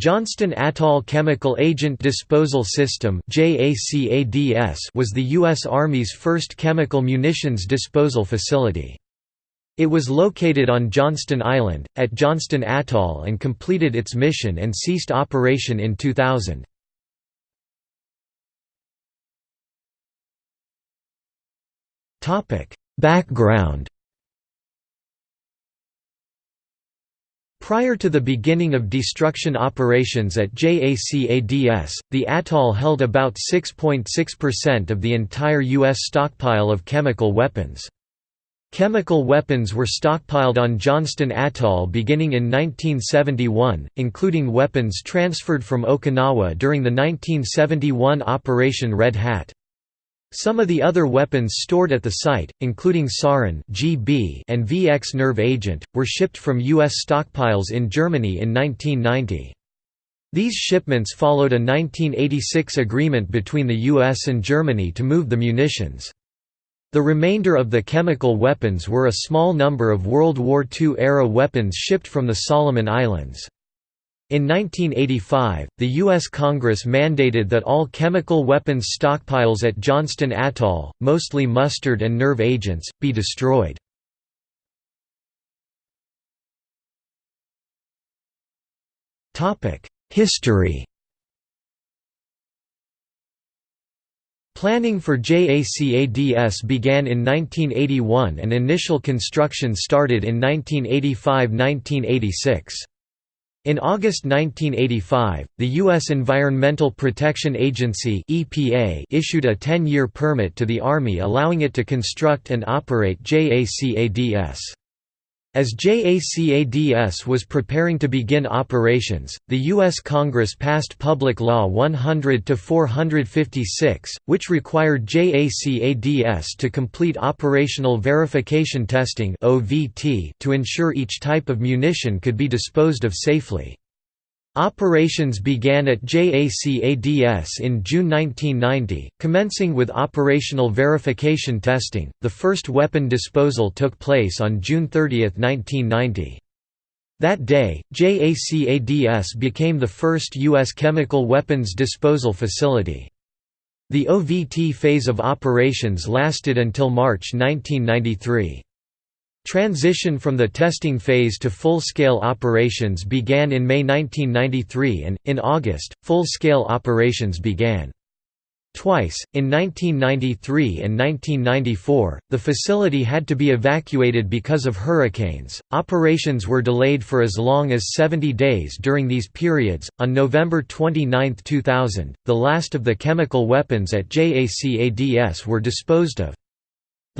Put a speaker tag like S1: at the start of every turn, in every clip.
S1: Johnston Atoll Chemical Agent Disposal System was the U.S. Army's first chemical munitions disposal facility. It was located on Johnston Island, at Johnston Atoll and completed its mission and ceased operation in 2000. Background Prior to the beginning of destruction operations at JACADS, the atoll held about 6.6% of the entire U.S. stockpile of chemical weapons. Chemical weapons were stockpiled on Johnston Atoll beginning in 1971, including weapons transferred from Okinawa during the 1971 Operation Red Hat. Some of the other weapons stored at the site, including sarin (GB) and VX nerve agent, were shipped from U.S. stockpiles in Germany in 1990. These shipments followed a 1986 agreement between the U.S. and Germany to move the munitions. The remainder of the chemical weapons were a small number of World War II-era weapons shipped from the Solomon Islands. In 1985, the U.S. Congress mandated that all chemical weapons stockpiles at Johnston Atoll, mostly mustard and nerve agents, be destroyed. History Planning for JACADS began in 1981 and initial construction started in 1985–1986. In August 1985, the U.S. Environmental Protection Agency (EPA) issued a 10-year permit to the Army allowing it to construct and operate JACADS. As JACADS was preparing to begin operations, the U.S. Congress passed Public Law 100-456, which required JACADS to complete operational verification testing to ensure each type of munition could be disposed of safely. Operations began at JACADS in June 1990, commencing with operational verification testing. The first weapon disposal took place on June 30, 1990. That day, JACADS became the first U.S. chemical weapons disposal facility. The OVT phase of operations lasted until March 1993. Transition from the testing phase to full-scale operations began in May 1993 and, in August, full-scale operations began. Twice, in 1993 and 1994, the facility had to be evacuated because of hurricanes. Operations were delayed for as long as 70 days during these periods. On November 29, 2000, the last of the chemical weapons at JACADS were disposed of.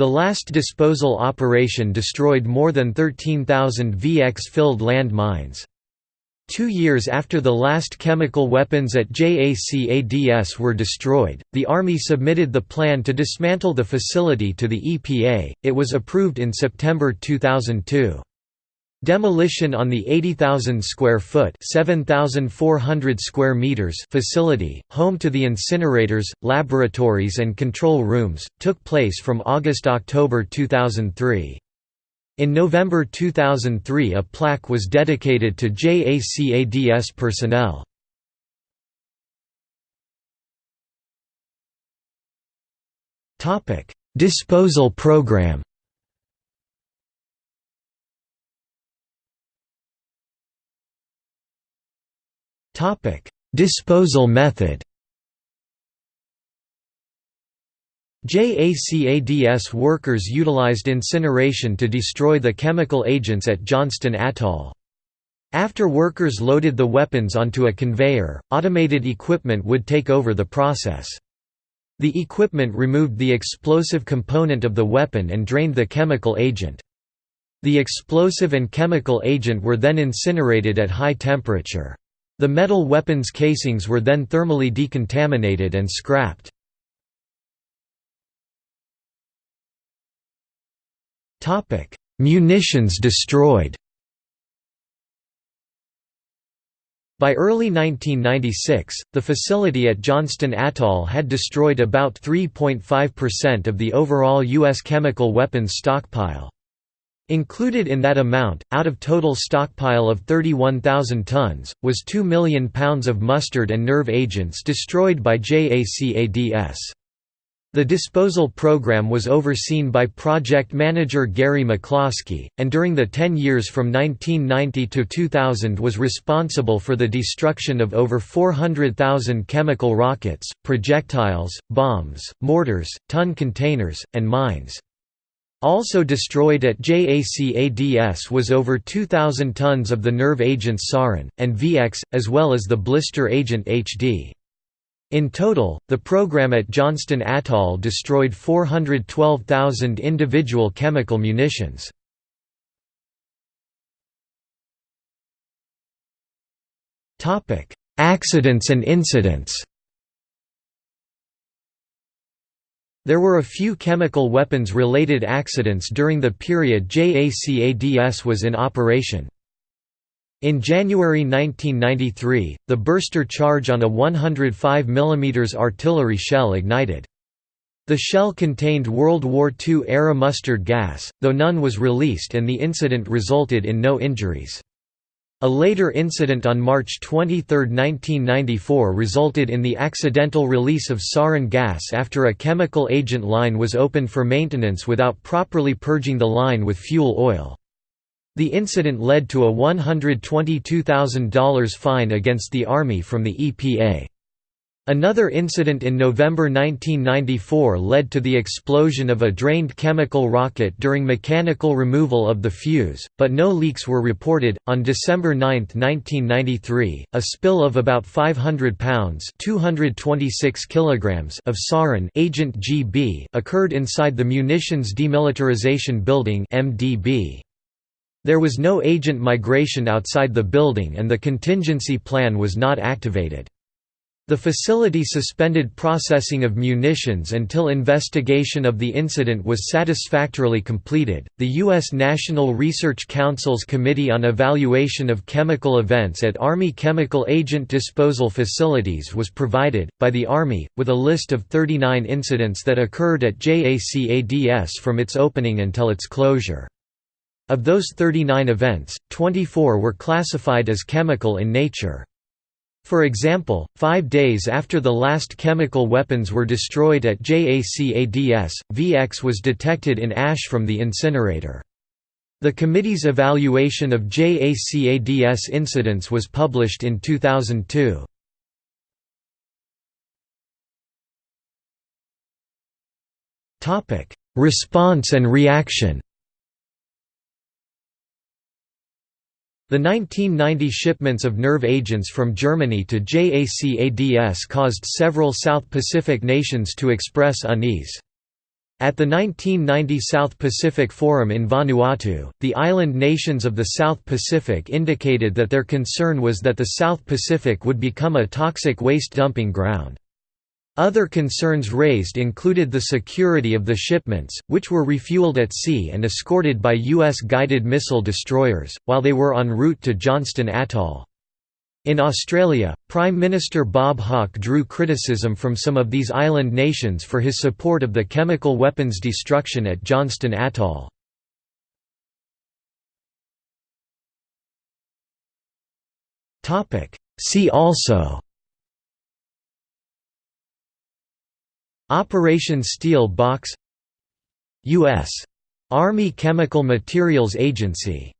S1: The last disposal operation destroyed more than 13,000 VX-filled land mines. Two years after the last chemical weapons at JACADS were destroyed, the Army submitted the plan to dismantle the facility to the EPA, it was approved in September 2002. Demolition on the 80,000 square foot (7,400 square meters) facility, home to the incinerators, laboratories and control rooms, took place from August-October 2003. In November 2003 a plaque was dedicated to JACADS personnel. Disposal program Topic: Disposal method. JACADS workers utilized incineration to destroy the chemical agents at Johnston Atoll. After workers loaded the weapons onto a conveyor, automated equipment would take over the process. The equipment removed the explosive component of the weapon and drained the chemical agent. The explosive and chemical agent were then incinerated at high temperature. The metal weapons casings were then thermally decontaminated and scrapped. Munitions destroyed By early 1996, the facility at Johnston Atoll had destroyed about 3.5% of the overall U.S. chemical weapons stockpile. Included in that amount, out of total stockpile of 31,000 tons, was 2 million pounds of mustard and nerve agents destroyed by JACADS. The disposal program was overseen by project manager Gary McCloskey, and during the 10 years from 1990 to 2000 was responsible for the destruction of over 400,000 chemical rockets, projectiles, bombs, mortars, ton containers, and mines. Also destroyed at JACADS was over 2,000 tons of the nerve agents sarin, and VX, as well as the blister agent HD. In total, the program at Johnston Atoll destroyed 412,000 individual chemical munitions. Accidents and incidents There were a few chemical weapons-related accidents during the period JACADS was in operation. In January 1993, the burster charge on a 105 mm artillery shell ignited. The shell contained World War II-era mustard gas, though none was released and the incident resulted in no injuries. A later incident on March 23, 1994 resulted in the accidental release of sarin gas after a chemical agent line was opened for maintenance without properly purging the line with fuel oil. The incident led to a $122,000 fine against the Army from the EPA. Another incident in November 1994 led to the explosion of a drained chemical rocket during mechanical removal of the fuse, but no leaks were reported. On December 9, 1993, a spill of about 500 pounds (226 kilograms) of sarin agent GB occurred inside the Munitions Demilitarization Building (MDB). There was no agent migration outside the building and the contingency plan was not activated. The facility suspended processing of munitions until investigation of the incident was satisfactorily completed. The U.S. National Research Council's Committee on Evaluation of Chemical Events at Army Chemical Agent Disposal Facilities was provided, by the Army, with a list of 39 incidents that occurred at JACADS from its opening until its closure. Of those 39 events, 24 were classified as chemical in nature. For example, five days after the last chemical weapons were destroyed at JACADS, VX was detected in ash from the incinerator. The committee's evaluation of JACADS incidents was published in 2002. Response and reaction The 1990 shipments of nerve agents from Germany to JACADS caused several South Pacific nations to express unease. At the 1990 South Pacific Forum in Vanuatu, the island nations of the South Pacific indicated that their concern was that the South Pacific would become a toxic waste dumping ground. Other concerns raised included the security of the shipments, which were refueled at sea and escorted by U.S. guided missile destroyers, while they were en route to Johnston Atoll. In Australia, Prime Minister Bob Hawke drew criticism from some of these island nations for his support of the chemical weapons destruction at Johnston Atoll. See also Operation Steel Box U.S. Army Chemical Materials Agency